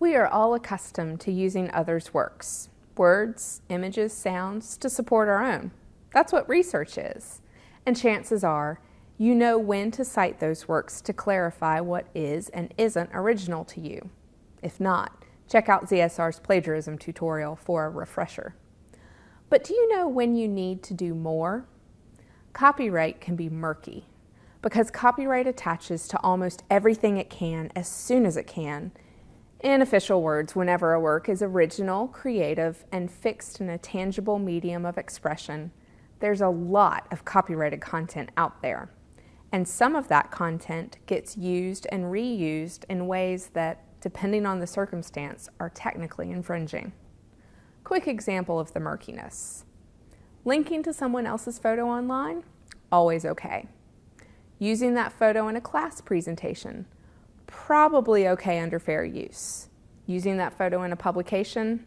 We are all accustomed to using others' works, words, images, sounds, to support our own. That's what research is. And chances are, you know when to cite those works to clarify what is and isn't original to you. If not, check out ZSR's plagiarism tutorial for a refresher. But do you know when you need to do more? Copyright can be murky because copyright attaches to almost everything it can as soon as it can in official words, whenever a work is original, creative, and fixed in a tangible medium of expression, there's a lot of copyrighted content out there. And some of that content gets used and reused in ways that, depending on the circumstance, are technically infringing. Quick example of the murkiness. Linking to someone else's photo online? Always okay. Using that photo in a class presentation? Probably okay under fair use. Using that photo in a publication,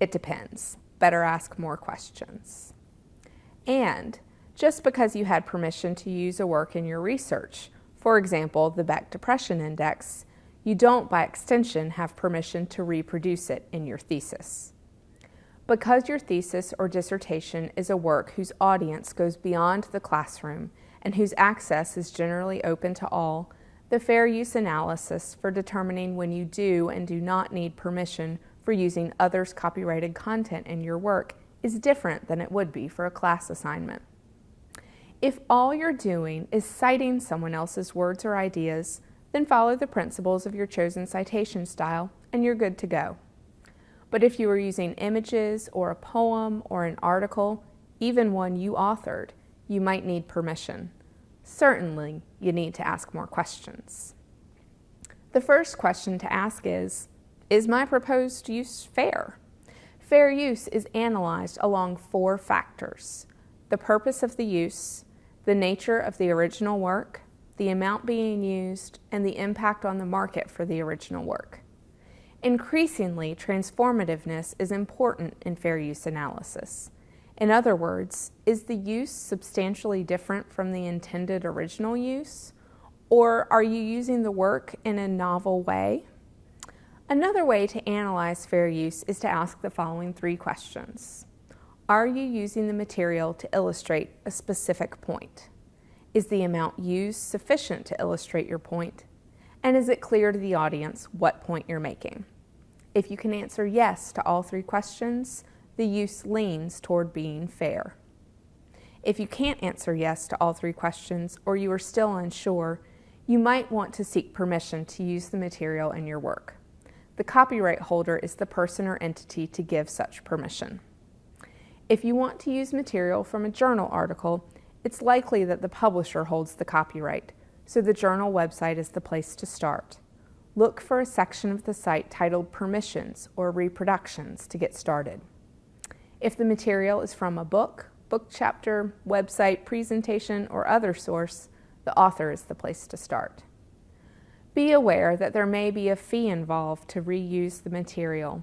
it depends. Better ask more questions. And just because you had permission to use a work in your research, for example, the Beck Depression Index, you don't, by extension, have permission to reproduce it in your thesis. Because your thesis or dissertation is a work whose audience goes beyond the classroom and whose access is generally open to all, the fair use analysis for determining when you do and do not need permission for using others' copyrighted content in your work is different than it would be for a class assignment. If all you're doing is citing someone else's words or ideas, then follow the principles of your chosen citation style and you're good to go. But if you are using images or a poem or an article, even one you authored, you might need permission certainly you need to ask more questions. The first question to ask is, is my proposed use fair? Fair use is analyzed along four factors. The purpose of the use, the nature of the original work, the amount being used, and the impact on the market for the original work. Increasingly, transformativeness is important in fair use analysis. In other words, is the use substantially different from the intended original use? Or are you using the work in a novel way? Another way to analyze fair use is to ask the following three questions. Are you using the material to illustrate a specific point? Is the amount used sufficient to illustrate your point? And is it clear to the audience what point you're making? If you can answer yes to all three questions, the use leans toward being fair. If you can't answer yes to all three questions or you are still unsure, you might want to seek permission to use the material in your work. The copyright holder is the person or entity to give such permission. If you want to use material from a journal article, it's likely that the publisher holds the copyright, so the journal website is the place to start. Look for a section of the site titled Permissions or Reproductions to get started. If the material is from a book, book chapter, website, presentation, or other source, the author is the place to start. Be aware that there may be a fee involved to reuse the material.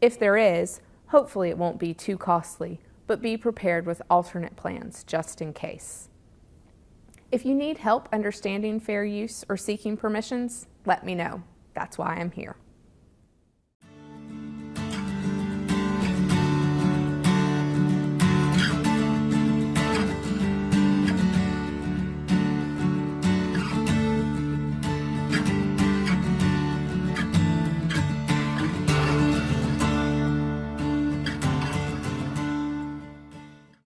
If there is, hopefully it won't be too costly, but be prepared with alternate plans just in case. If you need help understanding fair use or seeking permissions, let me know. That's why I'm here.